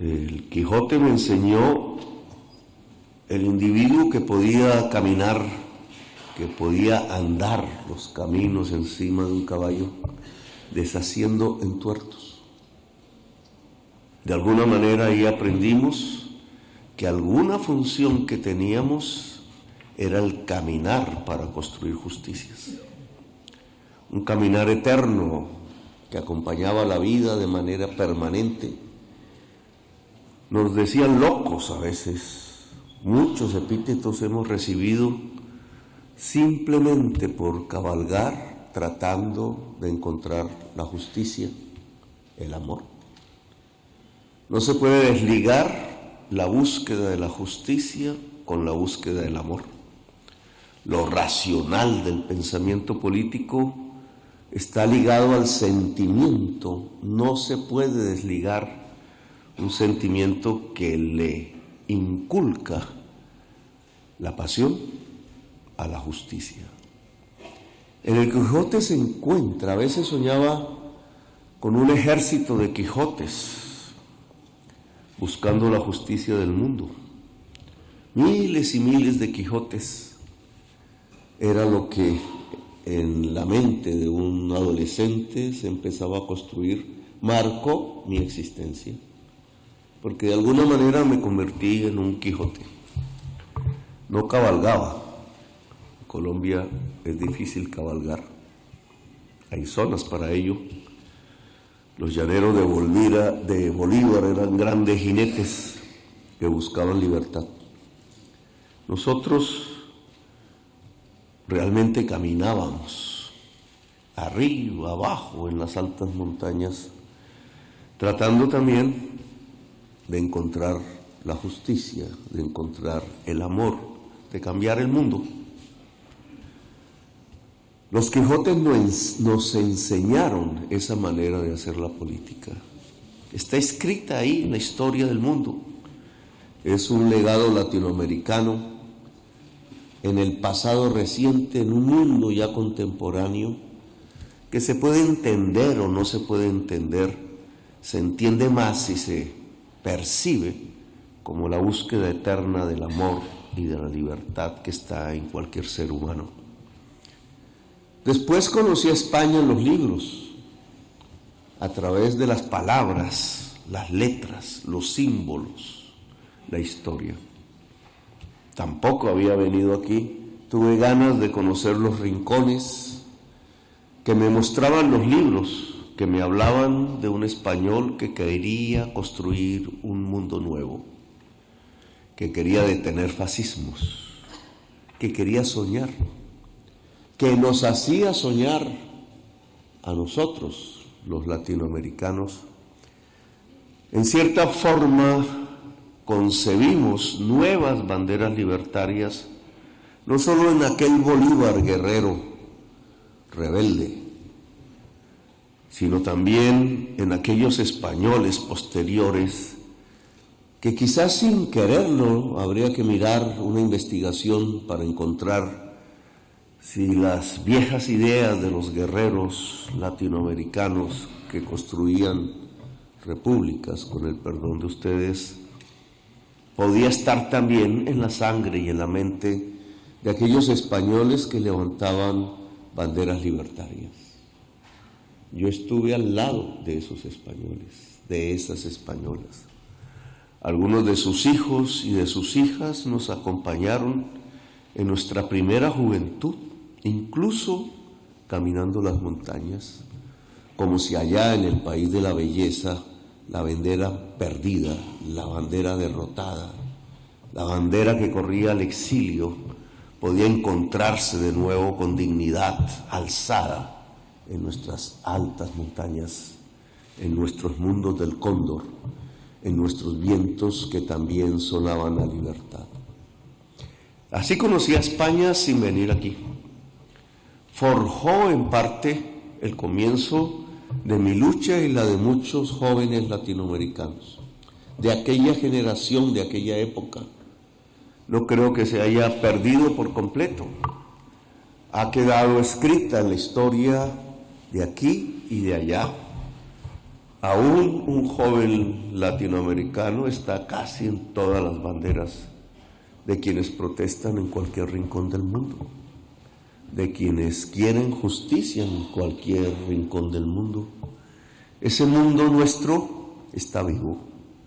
El Quijote me enseñó el individuo que podía caminar, que podía andar los caminos encima de un caballo, deshaciendo entuertos. De alguna manera ahí aprendimos que alguna función que teníamos era el caminar para construir justicias. Un caminar eterno que acompañaba la vida de manera permanente. Nos decían locos a veces, Muchos epítetos hemos recibido simplemente por cabalgar tratando de encontrar la justicia, el amor. No se puede desligar la búsqueda de la justicia con la búsqueda del amor. Lo racional del pensamiento político está ligado al sentimiento. No se puede desligar un sentimiento que le inculca la pasión a la justicia. En el Quijote se encuentra, a veces soñaba con un ejército de Quijotes buscando la justicia del mundo. Miles y miles de Quijotes era lo que en la mente de un adolescente se empezaba a construir, marcó mi existencia porque de alguna manera me convertí en un Quijote. No cabalgaba. En Colombia es difícil cabalgar. Hay zonas para ello. Los llaneros de, de Bolívar eran grandes jinetes que buscaban libertad. Nosotros realmente caminábamos arriba, abajo, en las altas montañas, tratando también de encontrar la justicia, de encontrar el amor, de cambiar el mundo. Los Quijotes nos enseñaron esa manera de hacer la política. Está escrita ahí en la historia del mundo. Es un legado latinoamericano en el pasado reciente, en un mundo ya contemporáneo, que se puede entender o no se puede entender, se entiende más si se percibe como la búsqueda eterna del amor y de la libertad que está en cualquier ser humano. Después conocí a España en los libros, a través de las palabras, las letras, los símbolos, la historia. Tampoco había venido aquí, tuve ganas de conocer los rincones que me mostraban los libros que me hablaban de un español que quería construir un mundo nuevo, que quería detener fascismos, que quería soñar, que nos hacía soñar a nosotros, los latinoamericanos. En cierta forma concebimos nuevas banderas libertarias, no solo en aquel Bolívar guerrero rebelde, sino también en aquellos españoles posteriores que quizás sin quererlo habría que mirar una investigación para encontrar si las viejas ideas de los guerreros latinoamericanos que construían repúblicas, con el perdón de ustedes, podía estar también en la sangre y en la mente de aquellos españoles que levantaban banderas libertarias. Yo estuve al lado de esos españoles, de esas españolas. Algunos de sus hijos y de sus hijas nos acompañaron en nuestra primera juventud, incluso caminando las montañas, como si allá en el país de la belleza la bandera perdida, la bandera derrotada, la bandera que corría al exilio, podía encontrarse de nuevo con dignidad alzada en nuestras altas montañas, en nuestros mundos del cóndor, en nuestros vientos que también sonaban a libertad. Así conocí a España sin venir aquí. Forjó en parte el comienzo de mi lucha y la de muchos jóvenes latinoamericanos, de aquella generación, de aquella época. No creo que se haya perdido por completo. Ha quedado escrita en la historia de aquí y de allá. Aún un joven latinoamericano está casi en todas las banderas de quienes protestan en cualquier rincón del mundo, de quienes quieren justicia en cualquier rincón del mundo. Ese mundo nuestro está vivo